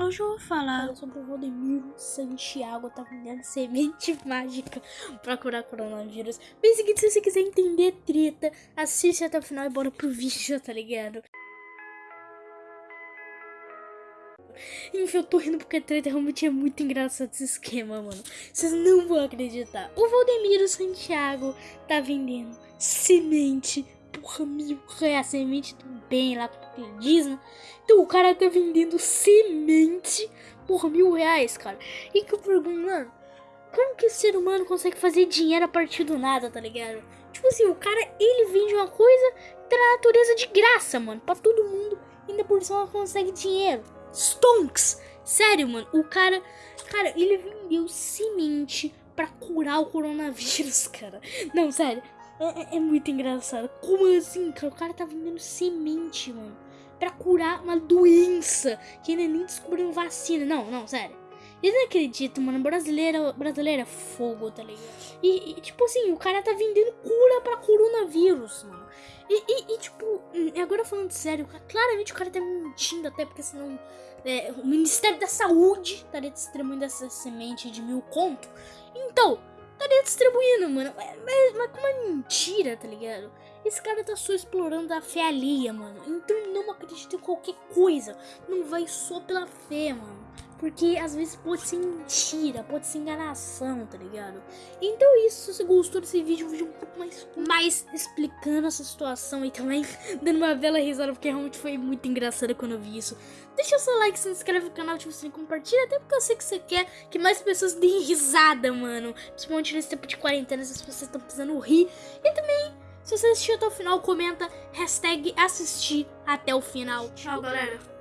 Hoje eu vou falar sobre o Rodemiro Santiago tá vendendo semente mágica pra curar coronavírus. Bem seguinte, se você quiser entender treta, assiste até o final e bora pro vídeo, tá ligado? Enfim, eu tô rindo porque a treta realmente é muito engraçado esse esquema, mano. Vocês não vão acreditar. O Valdemiro Santiago tá vendendo semente porra, mil reais, semente do bem lá, que ele diz, né? Então o cara tá vendendo semente por mil reais, cara. E que eu pergunto, mano, como que o ser humano consegue fazer dinheiro a partir do nada, tá ligado? Tipo assim, o cara, ele vende uma coisa da natureza de graça, mano, pra todo mundo. Ainda por cima consegue dinheiro. Stonks! Sério, mano, o cara, cara, ele vendeu semente pra curar o coronavírus, cara. Não, sério, é, é, é, muito engraçado. Como assim, cara? O cara tá vendendo semente, mano. Pra curar uma doença que ainda nem descobriram vacina. Não, não, sério. Eu não acredito, mano. Brasileira, brasileira é fogo, tá ligado? E, e, tipo assim, o cara tá vendendo cura pra coronavírus, mano. E, e, e tipo, agora falando sério, claramente o cara tá mentindo até, porque senão é, o Ministério da Saúde estaria distribuindo essa semente de mil conto. Então, estaria distribuindo, mano. Mas, mas como é mentira, tá ligado? Esse cara tá só explorando a fé alheia, mano. Então não acredita em qualquer coisa. Não vai só pela fé, mano. Porque às vezes pode ser mentira, pode ser enganação, tá ligado? Então isso, se você gostou desse vídeo, um vídeo um pouco mais, mais explicando essa situação e também dando uma bela risada, porque realmente foi muito engraçado quando eu vi isso. Deixa seu like, se inscreve no canal, ativa o compartilha, até porque eu sei que você quer que mais pessoas deem risada, mano. Principalmente nesse tempo de quarentena, as pessoas estão precisando rir. E também, se você assistiu até o final, comenta hashtag assistir até o final. Tchau, galera.